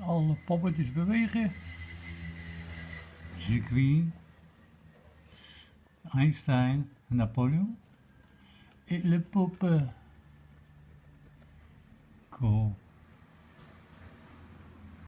Alle poppetjes bewegen. Circuit. Einstein, Napoleon. Et le poppen. Cool.